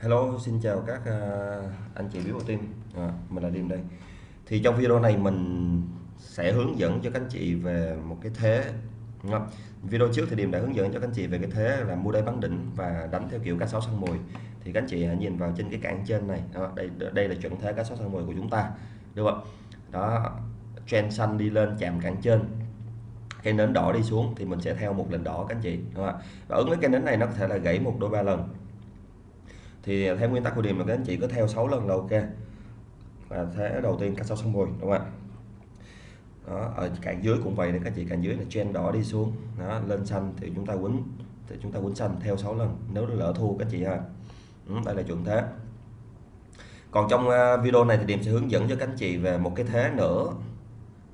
Hello, xin chào các à, anh chị biết của team. À, mình là Điềm đây. Thì trong video này mình sẽ hướng dẫn cho các anh chị về một cái thế. Video trước thì Điềm đã hướng dẫn cho các anh chị về cái thế là mua đáy bán đỉnh và đánh theo kiểu cá sấu săn mồi. Thì các anh chị hãy nhìn vào trên cái cản trên này. Đó, đây đây là chuẩn thế cá sấu săn mồi của chúng ta. Đúng không? Đó trend xanh đi lên chạm cản trên. Cây nến đỏ đi xuống thì mình sẽ theo một lần đỏ các anh chị. Đúng không? và ứng với cây nến này nó có thể là gãy một đôi ba lần thì theo nguyên tắc của điểm là các anh chị có theo 6 lần là ok. Và thế đầu tiên cắt 6 xong rồi đúng không ạ? Đó, ở cạnh dưới cũng vậy đấy các chị cạnh dưới là trên đỏ đi xuống. Đó, lên xanh thì chúng ta quấn thì chúng ta quấn xanh theo 6 lần nếu lỡ thua các chị ha. Ừ, đây là chuẩn thế. Còn trong à, video này thì điểm sẽ hướng dẫn cho các anh chị về một cái thế nữa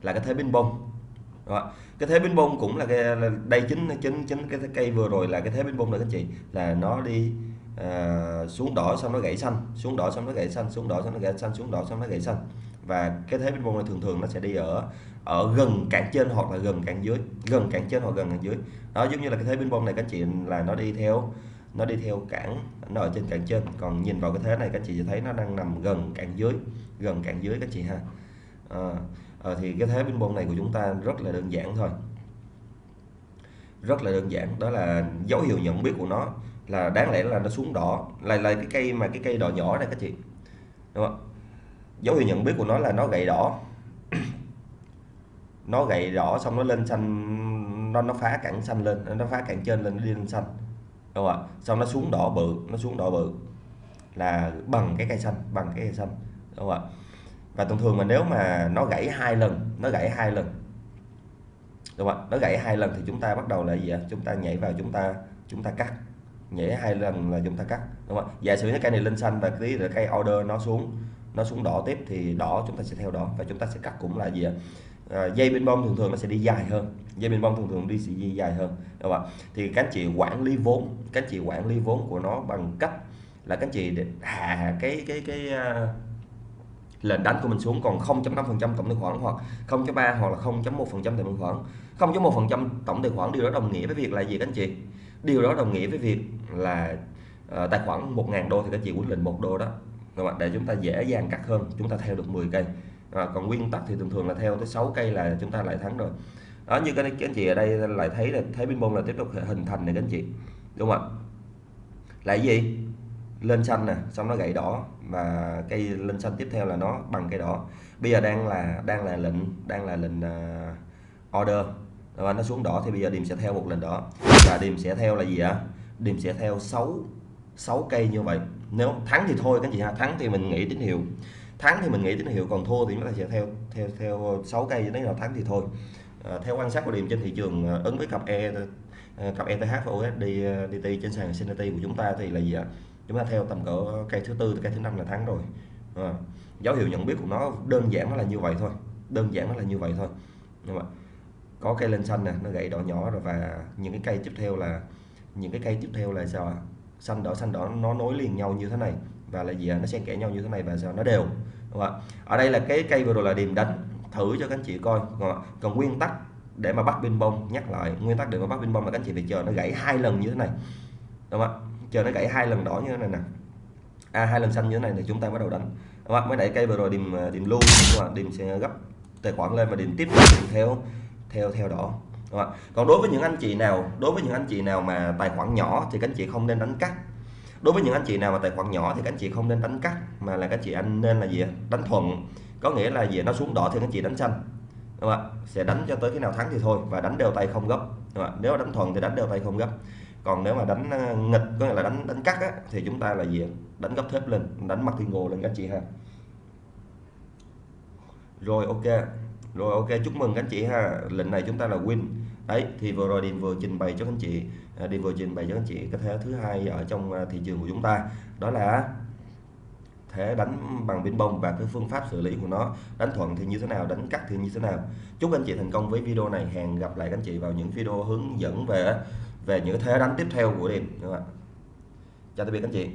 là cái thế binh bông đó. cái thế binh bông cũng là cái là đây chính chính chính cái cây vừa rồi là cái thế binh bông này các anh chị là nó đi à, xuống đỏ xong nó gãy xanh xuống đỏ xong nó gãy xanh xuống đỏ xong nó gãy xanh xuống đỏ xong nó gãy xanh. Và cái thế bên pong này thường thường nó sẽ đi ở ở gần cản trên hoặc là gần cản dưới gần cản trên hoặc gần cản dưới. Đó giống như là cái thế bên pong này các chị là nó đi theo nó đi theo cản nó ở trên cản trên. Còn nhìn vào cái thế này các chị sẽ thấy nó đang nằm gần cản dưới gần cản dưới các chị ha. À, à, thì cái thế bên pong này của chúng ta rất là đơn giản thôi. Rất là đơn giản đó là dấu hiệu nhận biết của nó là đáng lẽ là nó xuống đỏ. Là là cái cây mà cái cây đỏ nhỏ này các chị. Đúng không? Dấu hiệu nhận biết của nó là nó gậy đỏ. Nó gậy đỏ xong nó lên xanh, nó nó phá cẳng xanh lên, nó phá cẳng trên lên, nó đi lên xanh. Đúng không ạ? Xong nó xuống đỏ bự, nó xuống đỏ bự là bằng cái cây xanh, bằng cái cây xanh. Đúng không ạ? Và thông thường mà nếu mà nó gãy hai lần, nó gãy hai lần. Đúng không ạ? Nó gãy hai lần thì chúng ta bắt đầu là gì ạ? Chúng ta nhảy vào, chúng ta chúng ta cắt nhảy hai lần là chúng ta cắt đúng không giả sử cái cây này lên xanh và tí nữa cây order nó xuống nó xuống đỏ tiếp thì đỏ chúng ta sẽ theo đó và chúng ta sẽ cắt cũng là gì ạ? À, dây bên bông thường thường nó sẽ đi dài hơn dây bên bông thường thường đi sẽ đi dài hơn đúng không ạ? Thì các chị quản lý vốn các chị quản lý vốn của nó bằng cách là các chị hạ cái cái cái uh, lệnh đánh của mình xuống còn 0.5% tổng tài khoản hoặc 0.3 hoặc là 0.1% tài khoản. 0.1% tổng tài khoản điều đó đồng nghĩa với việc là gì các anh chị? Điều đó đồng nghĩa với việc là uh, tài khoản 1.000 đô thì các chị quyết định một đô đó. Các bạn để chúng ta dễ dàng cắt hơn chúng ta theo được 10 cây. À, còn nguyên tắc thì thường thường là theo tới 6 cây là chúng ta lại thắng rồi. Đó như các, anh chị ở đây lại thấy là thấy pin bông là tiếp tục hình thành này các anh chị. Đúng không ạ? Là gì? Lên xanh nè xong nó gãy đỏ và cây lên xanh tiếp theo là nó bằng cây đỏ. Bây giờ đang là đang là lệnh đang là lệnh uh, order và nó xuống đỏ thì bây giờ điểm sẽ theo một lần đó và điểm sẽ theo là gì ạ? Điểm sẽ theo 6 6 cây như vậy. Nếu thắng thì thôi các chị ha. Thắng thì mình nghĩ tín hiệu. Thắng thì mình nghĩ tín hiệu còn thua thì chúng ta sẽ theo theo theo 6 cây. Nếu nào thắng thì thôi. À, theo quan sát của điểm trên thị trường à, ứng với cặp e à, cặp ETH và USD à, DT trên sàn CNT của chúng ta thì là gì ạ? Chúng ta theo tầm cỡ cây thứ tư cây thứ năm là thắng rồi. À, dấu hiệu nhận biết của nó đơn giản nó là như vậy thôi. Đơn giản nó là như vậy thôi. Nhưng mà có cây lên xanh nè nó gãy đỏ nhỏ rồi và những cái cây tiếp theo là những cái cây tiếp theo là sao ạ? Xanh đỏ xanh đỏ nó nối liền nhau như thế này và là gì à? nó xen kẽ nhau như thế này và sao? Nó đều đúng không ạ? Ở đây là cái cây vừa rồi là điểm đánh thử cho các anh chị coi còn, còn nguyên tắc để mà bắt pin bông nhắc lại nguyên tắc để mà bắt pin bông là các anh chị phải chờ nó gãy hai lần như thế này đúng không ạ? Chờ nó gãy hai lần đỏ như thế này nè. À, hai lần xanh như thế này thì chúng ta bắt đầu đánh đúng không? mới đẩy cây vừa rồi điểm ờ, điểm lưu điểm sẽ gấp tài khoản lên và điểm tiếp điểm theo theo theo đỏ Đúng không? còn đối với những anh chị nào đối với những anh chị nào mà tài khoản nhỏ thì các anh chị không nên đánh cắt. Đối với những anh chị nào mà tài khoản nhỏ thì các anh chị không nên đánh cắt mà là các chị anh nên là gì đánh thuận có nghĩa là gì nó xuống đỏ thì các anh chị đánh xanh. Đúng không? sẽ đánh cho tới khi nào thắng thì thôi và đánh đều tay không gấp. Đúng không? nếu đánh thuận thì đánh đều tay không gấp. Còn nếu mà đánh ờ, nghịch có nghĩa là đánh đánh cắt á, thì chúng ta là gì đánh gấp thép lên đánh mặt thiên ngô lên các chị ha. Rồi ok rồi, ok, chúc mừng các anh chị ha. Lệnh này chúng ta là win. Đấy, thì vừa rồi điền vừa trình bày cho các anh chị à, điền vừa trình bày cho các anh chị cái thế thứ hai ở trong à, thị trường của chúng ta. Đó là thế đánh bằng pin bông và cái phương pháp xử lý của nó. Đánh thuận thì như thế nào, đánh cắt thì như thế nào. Chúc anh chị thành công với video này. Hẹn gặp lại các anh chị vào những video hướng dẫn về về những thế đánh tiếp theo của điền. Các bạn chào tạm biệt các anh chị.